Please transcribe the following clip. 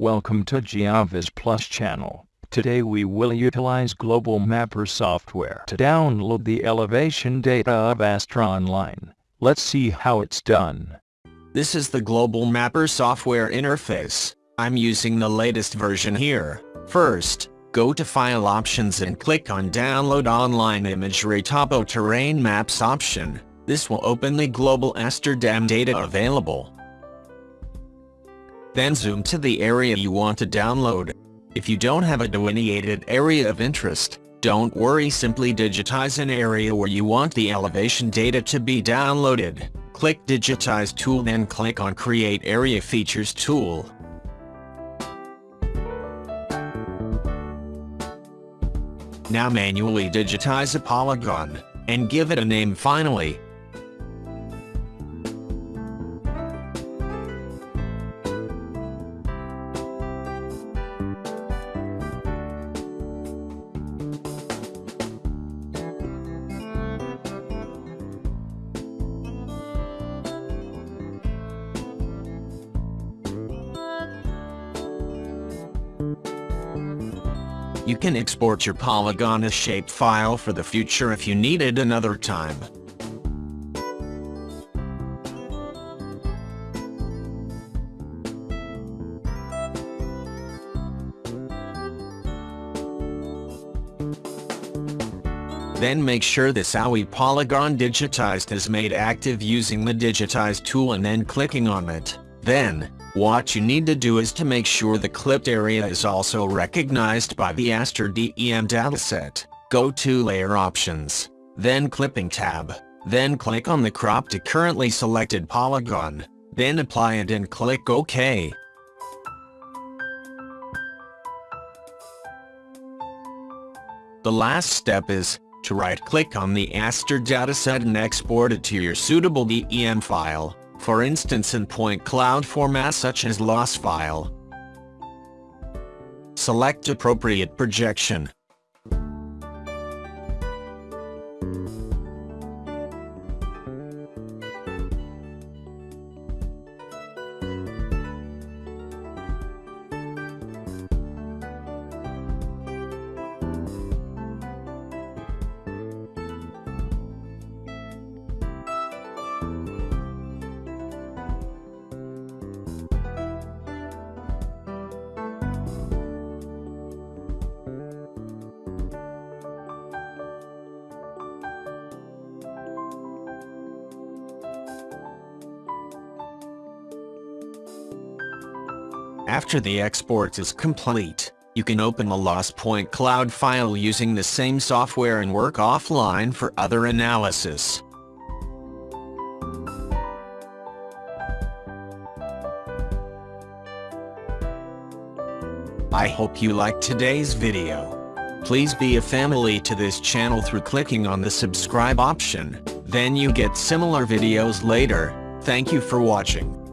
Welcome to GeoVis Plus channel. Today we will utilize Global Mapper software to download the elevation data of Aster Online. Let's see how it's done. This is the Global Mapper software interface. I'm using the latest version here. First, go to File Options and click on Download Online Imagery Topo Terrain Maps option. This will open the global Aster DEM data available. Then zoom to the area you want to download. If you don't have a delineated area of interest, don't worry simply digitize an area where you want the elevation data to be downloaded. Click Digitize tool then click on Create Area Features tool. Now manually digitize a polygon, and give it a name finally. You can export your polygon as shapefile for the future if you need it another time. Then make sure the SAWI polygon digitized is made active using the digitize tool and then clicking on it. Then, what you need to do is to make sure the clipped area is also recognized by the Aster DEM dataset. Go to Layer Options, then Clipping tab, then click on the crop to currently selected polygon, then apply it and click OK. The last step is, to right-click on the Aster dataset and export it to your suitable DEM file for instance in point cloud formats such as LAS file. Select appropriate projection. After the export is complete, you can open the LAS Point Cloud file using the same software and work offline for other analysis. I hope you liked today's video. Please be a family to this channel through clicking on the subscribe option, then you get similar videos later. Thank you for watching.